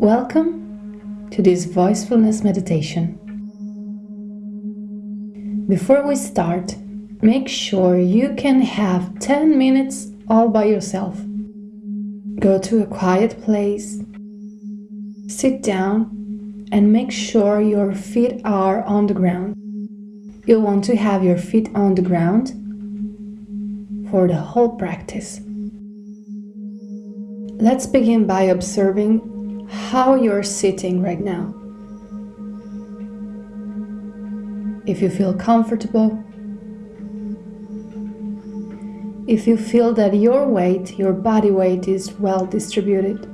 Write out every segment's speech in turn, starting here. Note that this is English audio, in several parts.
Welcome to this voicefulness meditation. Before we start, make sure you can have 10 minutes all by yourself. Go to a quiet place, sit down, and make sure your feet are on the ground. You'll want to have your feet on the ground for the whole practice. Let's begin by observing how you're sitting right now. If you feel comfortable, if you feel that your weight, your body weight is well distributed.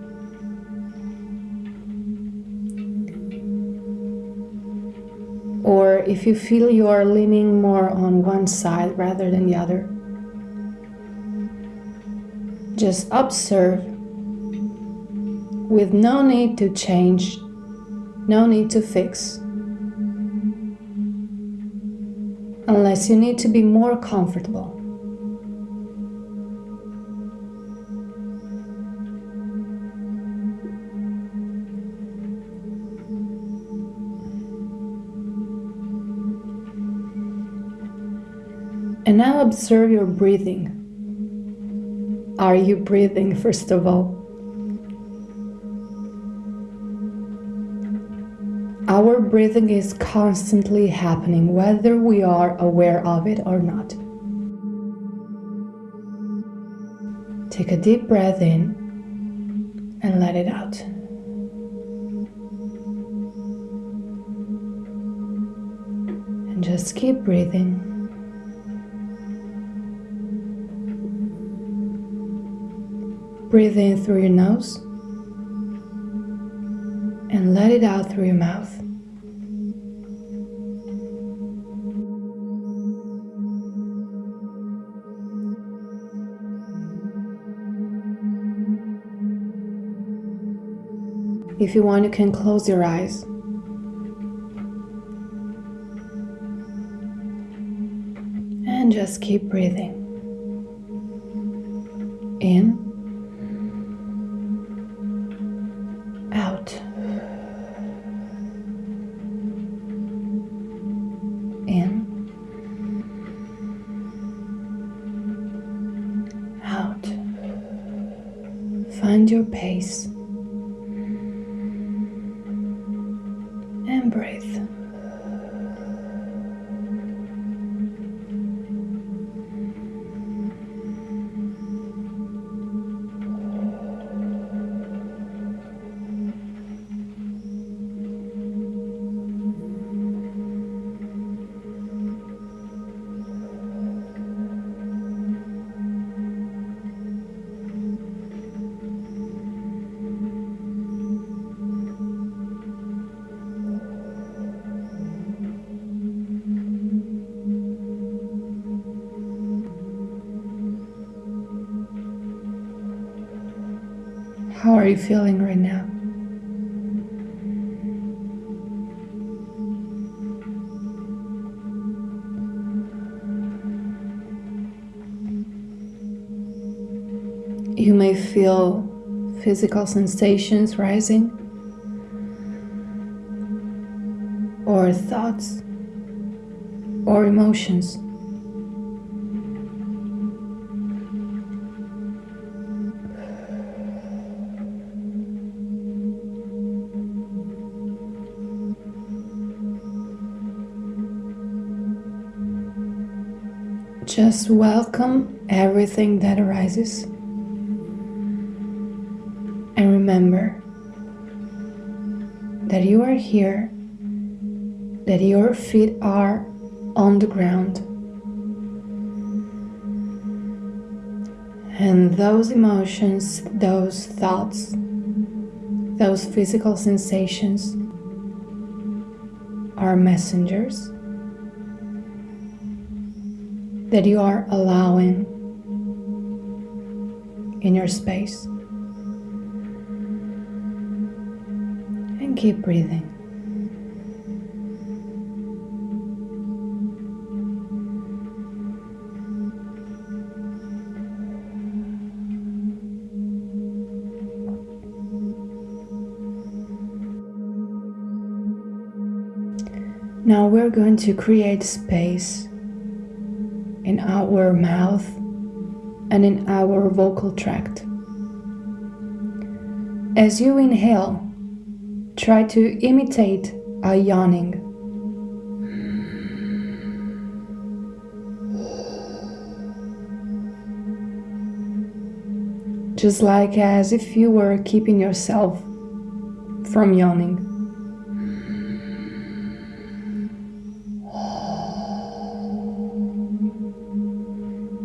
Or if you feel you are leaning more on one side rather than the other. Just observe with no need to change, no need to fix. Unless you need to be more comfortable. And now observe your breathing. Are you breathing, first of all? Our breathing is constantly happening, whether we are aware of it or not. Take a deep breath in and let it out. And just keep breathing. Breathe in through your nose and let it out through your mouth. If you want, you can close your eyes. And just keep breathing. In Your pace How are you feeling right now? You may feel physical sensations rising or thoughts or emotions. Just welcome everything that arises. And remember that you are here, that your feet are on the ground. And those emotions, those thoughts, those physical sensations are messengers that you are allowing in your space. And keep breathing. Now we're going to create space in our mouth and in our vocal tract. As you inhale, try to imitate a yawning. Just like as if you were keeping yourself from yawning.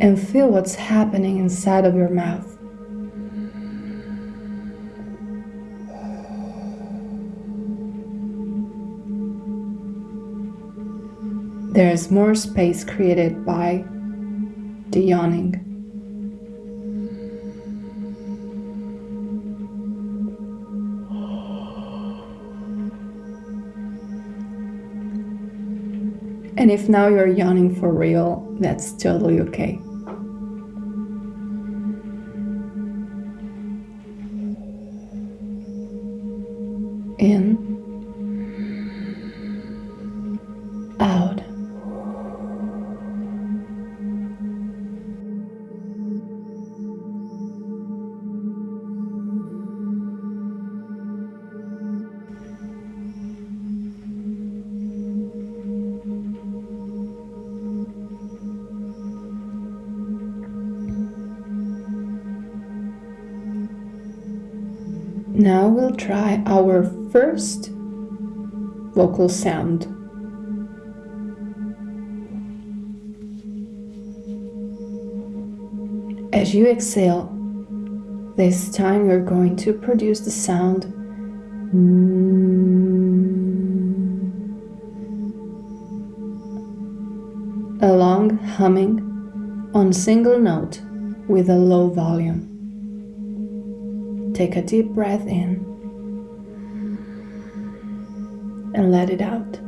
And feel what's happening inside of your mouth. There is more space created by the yawning. And if now you're yawning for real, that's totally okay. Now we'll try our first vocal sound. As you exhale, this time you're going to produce the sound a long humming on single note with a low volume. Take a deep breath in and let it out.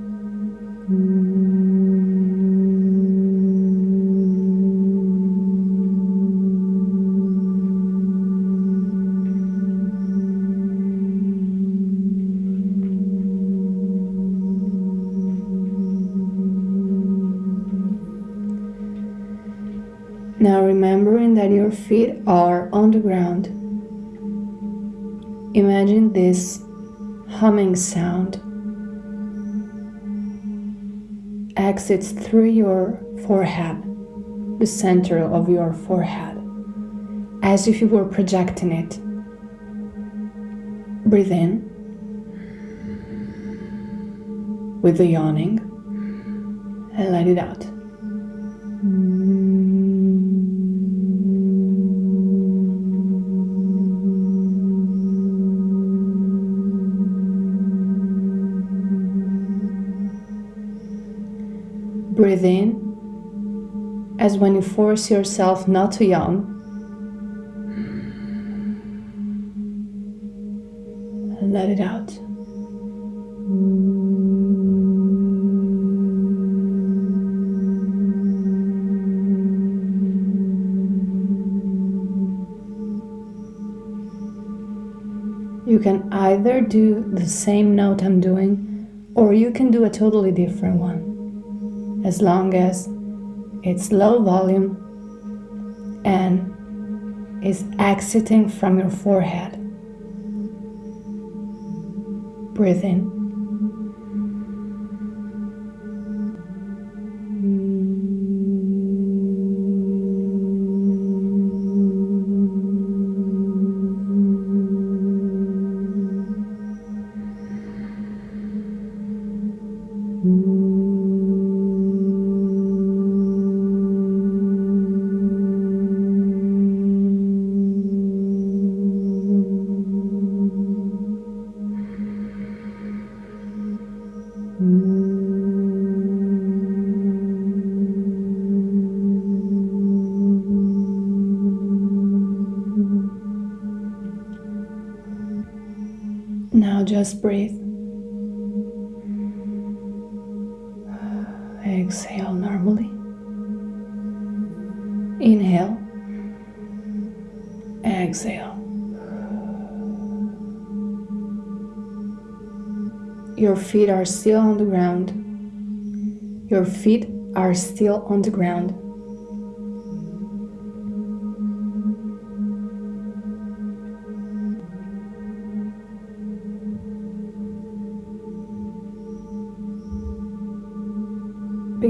Now remembering that your feet are on the ground, imagine this humming sound exits through your forehead, the center of your forehead, as if you were projecting it. Breathe in with the yawning and let it out. Breathe in as when you force yourself not to yawn. And let it out. You can either do the same note I'm doing or you can do a totally different one as long as it's low volume and is exiting from your forehead. Breathe in. Now just breathe. Exhale normally. Inhale. Exhale. Your feet are still on the ground. Your feet are still on the ground.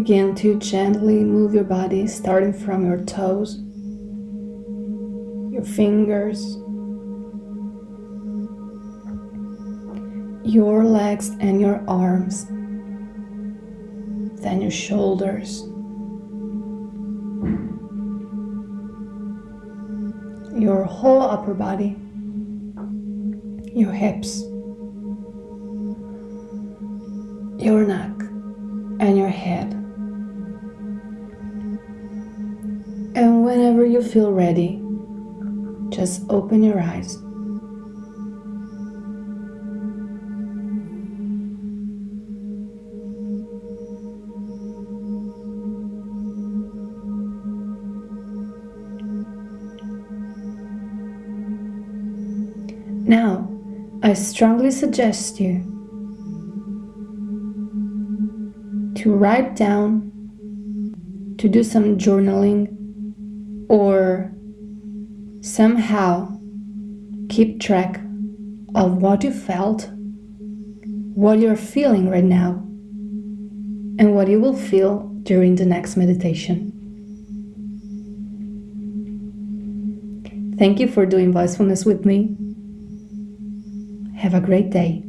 Begin to gently move your body starting from your toes, your fingers, your legs and your arms, then your shoulders, your whole upper body, your hips, your neck, and your head. Whenever you feel ready, just open your eyes. Now, I strongly suggest you to write down, to do some journaling, or somehow keep track of what you felt, what you're feeling right now, and what you will feel during the next meditation. Thank you for doing voicefulness with me. Have a great day.